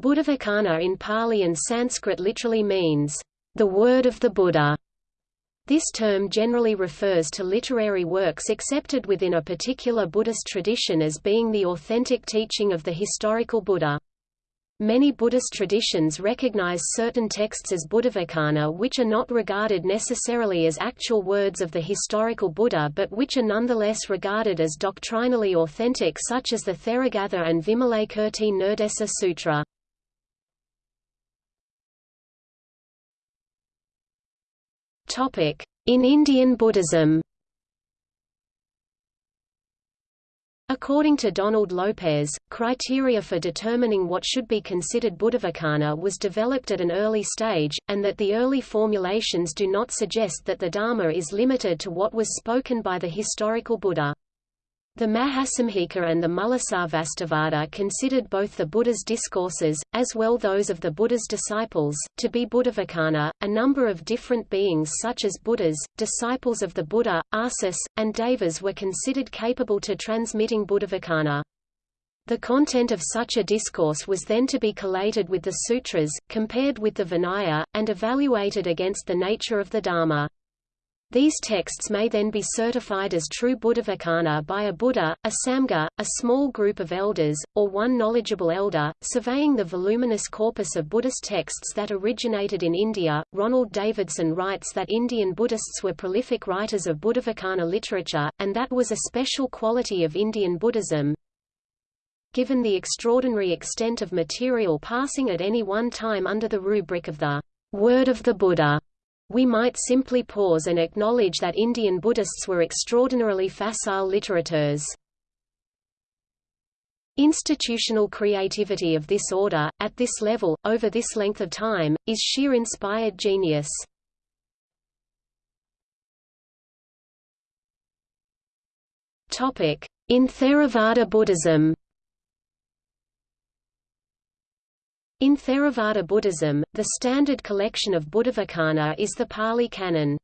Buddhavacana in Pali and Sanskrit literally means, the word of the Buddha. This term generally refers to literary works accepted within a particular Buddhist tradition as being the authentic teaching of the historical Buddha. Many Buddhist traditions recognize certain texts as Buddhavacana which are not regarded necessarily as actual words of the historical Buddha but which are nonetheless regarded as doctrinally authentic such as the Theragatha and Vimalakirti Nirdesa Sutra. In Indian Buddhism According to Donald Lopez, criteria for determining what should be considered Buddhavacana was developed at an early stage, and that the early formulations do not suggest that the Dharma is limited to what was spoken by the historical Buddha. The Mahasamghika and the Mulasarvastivada considered both the Buddha's discourses, as well those of the Buddha's disciples, to be Buddhavacana. A number of different beings such as Buddhas, disciples of the Buddha, Arsis, and Devas were considered capable to transmitting Buddhavacana. The content of such a discourse was then to be collated with the sutras, compared with the Vinaya, and evaluated against the nature of the Dharma. These texts may then be certified as true Buddhavacana by a Buddha, a Samgha, a small group of elders, or one knowledgeable elder. Surveying the voluminous corpus of Buddhist texts that originated in India, Ronald Davidson writes that Indian Buddhists were prolific writers of Buddhavacana literature, and that was a special quality of Indian Buddhism. Given the extraordinary extent of material passing at any one time under the rubric of the Word of the Buddha, we might simply pause and acknowledge that Indian Buddhists were extraordinarily facile literateurs. Institutional creativity of this order, at this level, over this length of time, is sheer inspired genius. In Theravada Buddhism In Theravada Buddhism, the standard collection of Buddhavacana is the Pali Canon.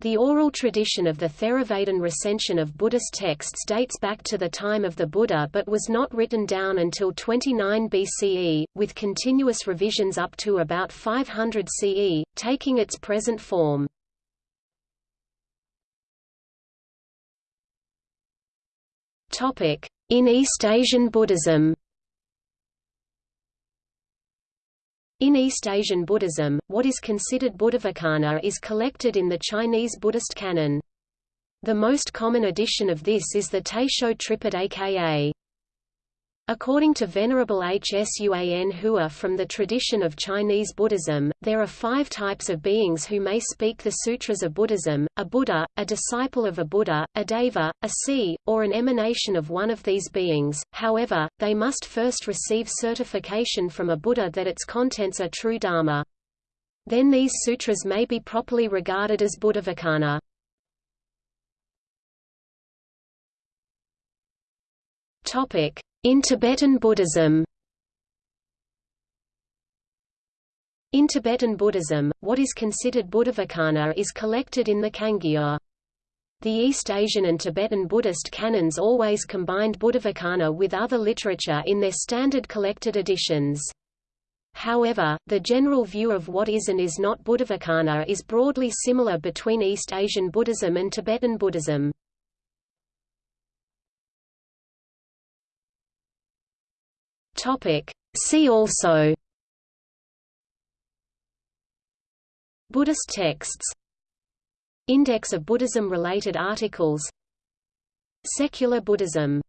The oral tradition of the Theravadin recension of Buddhist texts dates back to the time of the Buddha but was not written down until 29 BCE, with continuous revisions up to about 500 CE, taking its present form. In East Asian Buddhism In East Asian Buddhism, what is considered Buddhavacana is collected in the Chinese Buddhist canon. The most common edition of this is the Taisho Tripitaka. According to Venerable H. Suan Hua from the tradition of Chinese Buddhism, there are five types of beings who may speak the sutras of Buddhism, a Buddha, a disciple of a Buddha, a Deva, a sea, or an emanation of one of these beings, however, they must first receive certification from a Buddha that its contents are true Dharma. Then these sutras may be properly regarded as Buddhavacana. In Tibetan Buddhism In Tibetan Buddhism, what is considered Buddhavacana is collected in the Kangyur. The East Asian and Tibetan Buddhist canons always combined Buddhavacana with other literature in their standard collected editions. However, the general view of what is and is not Buddhavacana is broadly similar between East Asian Buddhism and Tibetan Buddhism. Topic. See also Buddhist texts Index of Buddhism-related articles Secular Buddhism